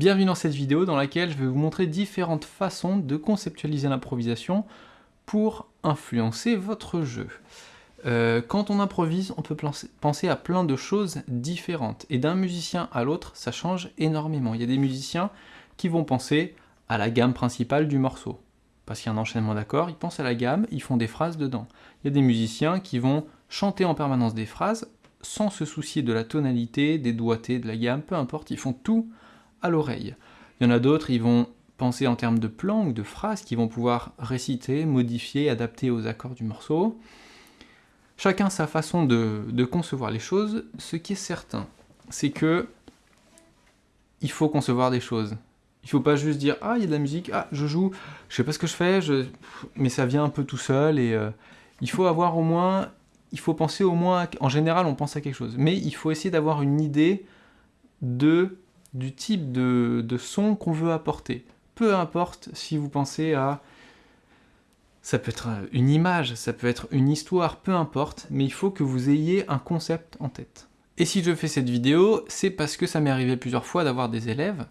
Bienvenue dans cette vidéo dans laquelle je vais vous montrer différentes façons de conceptualiser l'improvisation pour influencer votre jeu. Euh, quand on improvise, on peut penser à plein de choses différentes, et d'un musicien à l'autre, ça change énormément. Il y a des musiciens qui vont penser à la gamme principale du morceau, parce qu'il y a un enchaînement d'accords, ils pensent à la gamme, ils font des phrases dedans. Il y a des musiciens qui vont chanter en permanence des phrases, sans se soucier de la tonalité, des doigtés, de la gamme, peu importe, ils font tout à l'oreille. Il y en a d'autres, ils vont penser en termes de plans ou de phrases qu'ils vont pouvoir réciter, modifier, adapter aux accords du morceau. Chacun sa façon de, concevoir les choses. Ce qui est certain, c'est que il faut concevoir des choses. Il faut pas juste dire « Ah, il y a de la musique, ah, je joue, je sais pas ce que je fais, mais ça vient un peu tout seul. » et euh, il faut avoir au moins il faut penser au moins, en général on pense à quelque chose, mais il faut essayer d'avoir une idée de, du type de, son qu'on veut apporter. Peu importe si vous pensez à... Ça peut être une image, ça peut être une histoire, peu importe, mais il faut que vous ayez un concept en tête. Et si je fais cette vidéo, c'est parce que ça m'est arrivé plusieurs fois d'avoir des élèves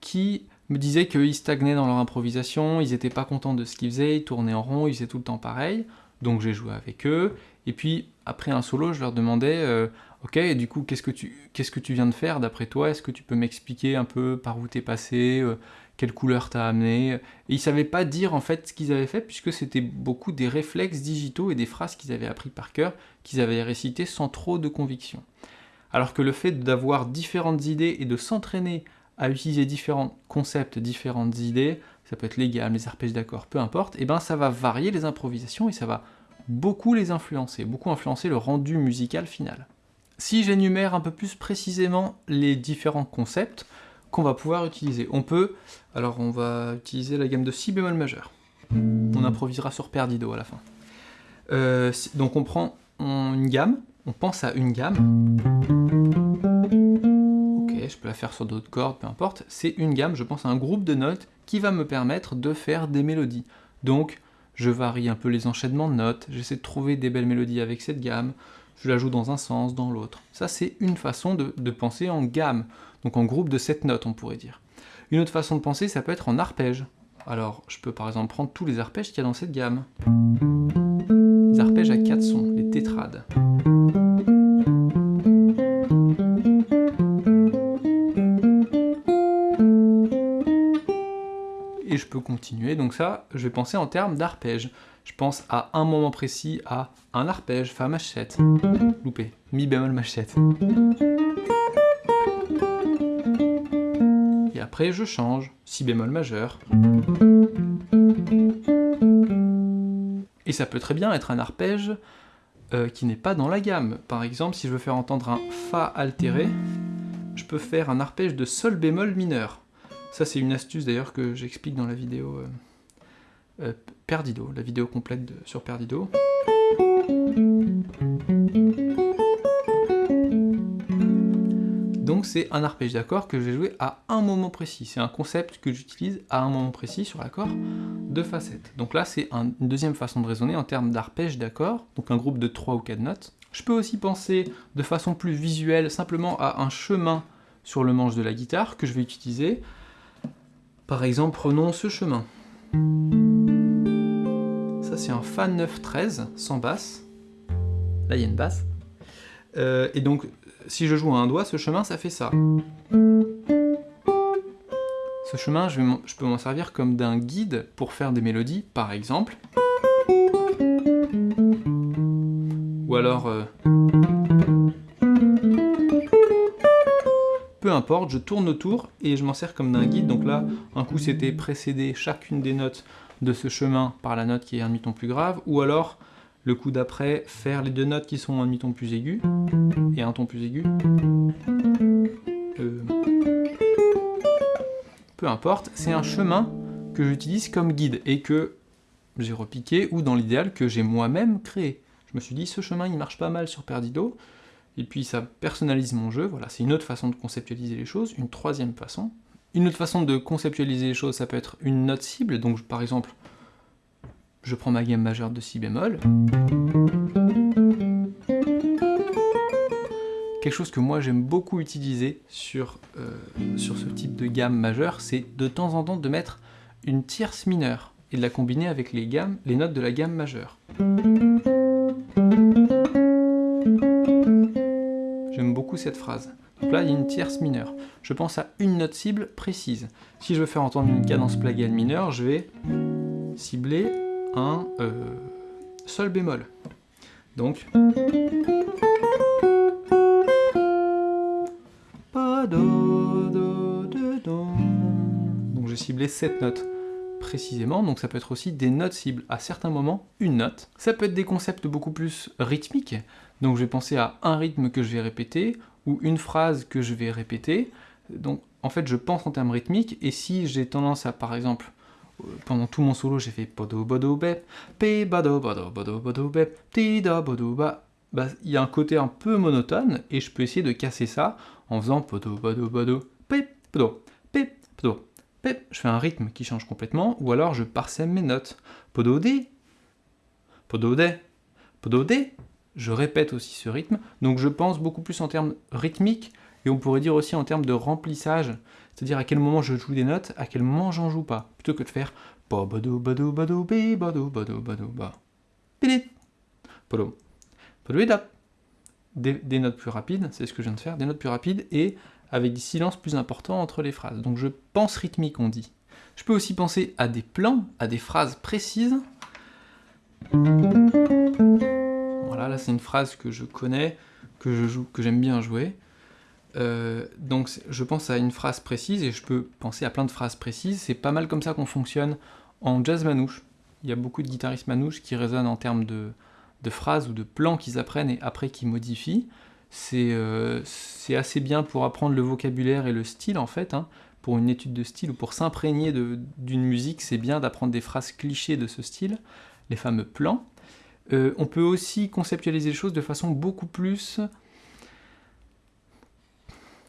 qui me disaient qu'ils stagnaient dans leur improvisation, ils n'étaient pas contents de ce qu'ils faisaient, ils tournaient en rond, ils faisaient tout le temps pareil, donc j'ai joué avec eux, et puis après un solo, je leur demandais euh, Ok, du coup, qu'est-ce que tu, viens de faire d'après toi? Est-ce que tu peux m'expliquer un peu par où t'es passé euh, Quelle couleur t'as amené? Et ils savaient pas dire en fait ce qu'ils avaient fait, puisque c'était beaucoup des réflexes digitaux et des phrases qu'ils avaient appris par cœur, qu'ils avaient récitées sans trop de conviction. Alors que le fait d'avoir différentes idées et de s'entraîner à utiliser différents concepts, différentes idées, ça peut être les gammes, les arpèges d'accords, peu importe, et ben ça va varier les improvisations et ça va beaucoup les influencer, beaucoup influencer le rendu musical final. Si j'énumère un peu plus précisément les différents concepts qu'on va pouvoir utiliser, on peut, alors on va utiliser la gamme de si bémol majeur. On improvisera sur perdido à la fin. Euh, donc on prend une gamme, on pense à une gamme. Ok, je peux la faire sur d'autres cordes, peu importe. C'est une gamme, je pense à un groupe de notes qui va me permettre de faire des mélodies. Donc je varie un peu les enchaînements de notes, j'essaie de trouver des belles mélodies avec cette gamme, je la joue dans un sens, dans l'autre. Ça, c'est une façon de, penser en gamme, donc en groupe de 7 notes, on pourrait dire. Une autre façon de penser, ça peut être en arpège. Alors, je peux par exemple prendre tous les arpèges qu'il y a dans cette gamme. Les arpèges à 4 sons, les tétrades. Je peux continuer. Donc ça, je vais penser en termes d'arpège. Je pense à un moment précis à un arpège, fa machette, loupé, mi bémol machette. Et après je change, si bémol majeur. Et ça peut très bien être un arpège euh, qui n'est pas dans la gamme. Par exemple, si je veux faire entendre un fa altéré, je peux faire un arpège de sol bémol mineur. Ça, c'est une astuce d'ailleurs que j'explique dans la vidéo euh, euh, Perdido, la vidéo complète sur Perdido. Donc c'est un arpège d'accord que je vais jouer à un moment précis. C'est un concept que j'utilise à un moment précis sur l'accord de facette. Donc là, c'est une deuxième façon de raisonner en termes d'arpège d'accord, donc un groupe de 3 ou 4 notes. Je peux aussi penser de façon plus visuelle simplement à un chemin sur le manche de la guitare que je vais utiliser par exemple, prenons ce chemin. Ça, c'est un Fa 9-13, sans basse. Là, il y a une basse. Euh, et donc, si je joue à un doigt, ce chemin, ça fait ça. Ce chemin, je, peux m'en servir comme d'un guide pour faire des mélodies, par exemple. Ou alors... Euh, je tourne autour et je m'en sers comme d'un guide. Donc là, un coup c'était précéder chacune des notes de ce chemin par la note qui est un demi-ton plus grave, ou alors le coup d'après, faire les deux notes qui sont un demi-ton plus aigu, et un ton plus aigu. Euh, peu importe, c'est un chemin que j'utilise comme guide, et que j'ai repiqué, ou dans l'idéal, que j'ai moi-même créé. Je me suis dit, ce chemin il marche pas mal sur Perdido, et puis ça personnalise mon jeu, voilà, c'est une autre façon de conceptualiser les choses, une troisième façon. Une autre façon de conceptualiser les choses, ça peut être une note cible, donc par exemple, je prends ma gamme majeure de si bémol. quelque chose que moi j'aime beaucoup utiliser sur, euh, sur ce type de gamme majeure, c'est de temps en temps de mettre une tierce mineure et de la combiner avec les, gammes, les notes de la gamme majeure. Cette phrase. Donc là, il y a une tierce mineure. Je pense à une note cible précise. Si je veux faire entendre une cadence plagale mineure, je vais cibler un euh, sol bémol. Donc... Donc j'ai ciblé cette note donc ça peut être aussi des notes cibles. À certains moments, une note. Ça peut être des concepts beaucoup plus rythmiques, donc je vais penser à un rythme que je vais répéter, ou une phrase que je vais répéter. Donc en fait, je pense en termes rythmiques, et si j'ai tendance à, par exemple, euh, pendant tout mon solo, j'ai fait bodo bodo bep, pe bodo bodo bodo bodo bep, ti da bodo ba. Bah, il y a un côté un peu monotone, et je peux essayer de casser ça en faisant podo pe podo, pe podo, pe. Je fais un rythme qui change complètement, ou alors je parsème mes notes. Podo de, podo de, podo de, je répète aussi ce rythme, donc je pense beaucoup plus en termes rythmiques, et on pourrait dire aussi en termes de remplissage, c'est-à-dire à quel moment je joue des notes, à quel moment j'en joue pas, plutôt que de faire des, notes plus rapides, c'est ce que je viens de faire, des notes plus rapides et avec des silences plus importants entre les phrases. Donc je pense rythmique, on dit. Je peux aussi penser à des plans, à des phrases précises. Voilà, là c'est une phrase que je connais, que je joue, que j'aime bien jouer. Euh, donc je pense à une phrase précise et je peux penser à plein de phrases précises. C'est pas mal comme ça qu'on fonctionne en jazz manouche. Il y a beaucoup de guitaristes manouches qui résonnent en termes de, phrases ou de plans qu'ils apprennent et après qu'ils modifient. Euh, c'est assez bien pour apprendre le vocabulaire et le style en fait. Hein. Pour une étude de style ou pour s'imprégner d'une musique, c'est bien d'apprendre des phrases clichés de ce style, les fameux plans. Euh, on peut aussi conceptualiser les choses de façon beaucoup plus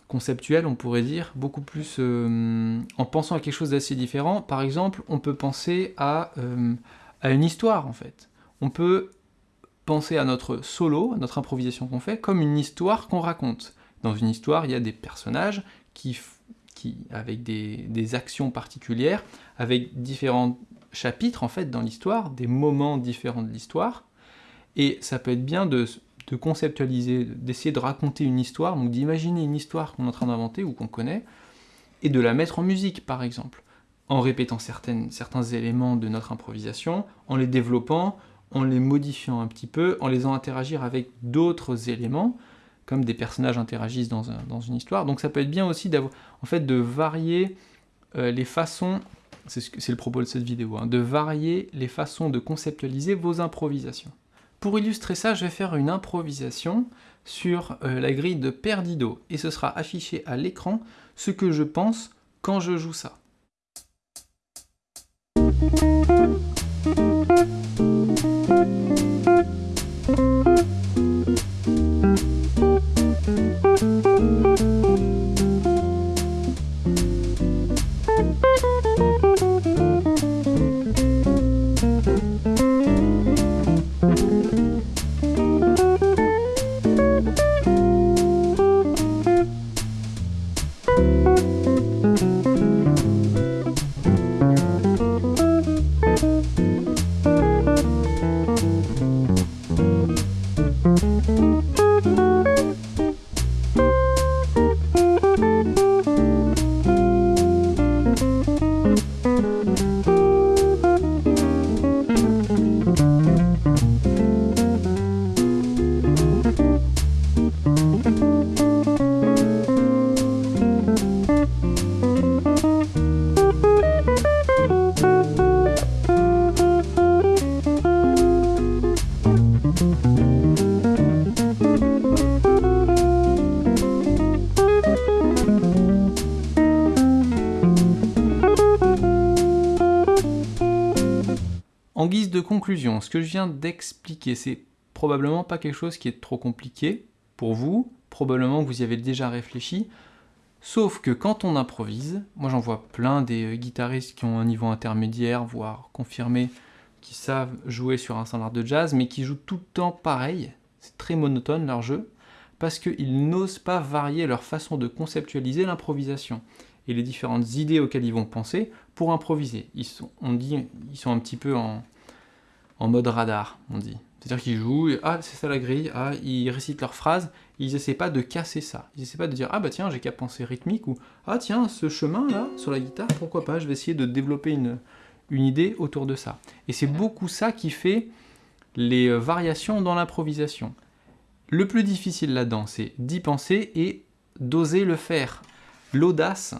conceptuelle, on pourrait dire, beaucoup plus euh, en pensant à quelque chose d'assez différent. Par exemple, on peut penser à, euh, à, une histoire, en fait. On peut penser à notre solo, à notre improvisation qu'on fait, comme une histoire qu'on raconte. Dans une histoire, il y a des personnages qui, avec des, actions particulières, avec différents chapitres, en fait, dans l'histoire, des moments différents de l'histoire, et ça peut être bien de, conceptualiser, d'essayer de raconter une histoire, donc d'imaginer une histoire qu'on est en train d'inventer ou qu'on connaît, et de la mettre en musique, par exemple, en répétant certains éléments de notre improvisation, en les développant, en les modifiant un petit peu, en les faisant interagir avec d'autres éléments, comme des personnages interagissent dans, une histoire. Donc ça peut être bien aussi en fait, de varier euh, les façons, c'est le propos de cette vidéo, hein, de varier les façons de conceptualiser vos improvisations. Pour illustrer ça, je vais faire une improvisation sur euh, la grille de Perdido, et ce sera affiché à l'écran ce que je pense quand je joue ça. En guise de conclusion, ce que je viens d'expliquer, c'est probablement pas quelque chose qui est trop compliqué pour vous, probablement vous y avez déjà réfléchi, sauf que quand on improvise, moi j'en vois plein des euh, guitaristes qui ont un niveau intermédiaire, voire confirmé, qui savent jouer sur un standard de jazz, mais qui jouent tout le temps pareil, c'est très monotone leur jeu, parce qu'ils n'osent pas varier leur façon de conceptualiser l'improvisation et les différentes idées auxquelles ils vont penser pour improviser. On dit, ils sont un petit peu en, en mode radar, on dit. C'est-à-dire qu'ils jouent, et, ah c'est ça la grille, ah ils récitent leurs phrases, ils essaient pas de casser ça. Ils essaient pas de dire ah bah tiens j'ai qu'à penser rythmique ou ah tiens ce chemin là sur la guitare pourquoi pas je vais essayer de développer une, une idée autour de ça. Et c'est beaucoup ça qui fait les euh, variations dans l'improvisation. Le plus difficile là-dedans c'est d'y penser et d'oser le faire. L'audace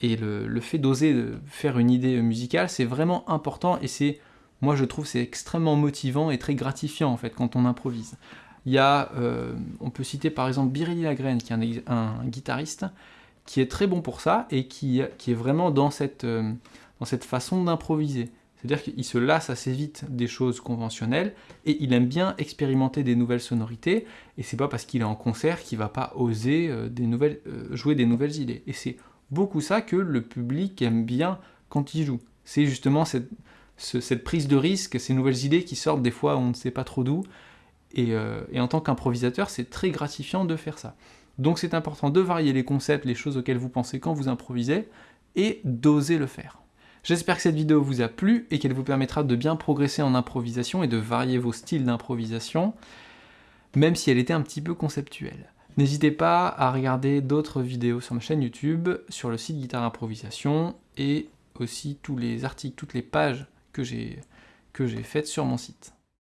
et le, le fait d'oser faire une idée musicale c'est vraiment important et c'est moi je trouve c'est extrêmement motivant et très gratifiant en fait quand on improvise. Il y a, euh, on peut citer par exemple Biréli Lagrène, qui est un, guitariste, qui est très bon pour ça, et qui, est vraiment dans cette, euh, dans cette façon d'improviser. C'est-à-dire qu'il se lasse assez vite des choses conventionnelles, et il aime bien expérimenter des nouvelles sonorités, et c'est pas parce qu'il est en concert qu'il va pas oser euh, des nouvelles, jouer des nouvelles idées. Et c'est beaucoup ça que le public aime bien quand il joue. C'est justement cette, cette prise de risque, ces nouvelles idées qui sortent des fois on ne sait pas trop d'où. Euh, et, en tant qu'improvisateur, c'est très gratifiant de faire ça. Donc c'est important de varier les concepts, les choses auxquelles vous pensez quand vous improvisez, et d'oser le faire. J'espère que cette vidéo vous a plu et qu'elle vous permettra de bien progresser en improvisation et de varier vos styles d'improvisation, même si elle était un petit peu conceptuelle. N'hésitez pas à regarder d'autres vidéos sur ma chaîne YouTube, sur le site Guitare Improvisation, et aussi tous les articles, toutes les pages que j'ai faites sur mon site.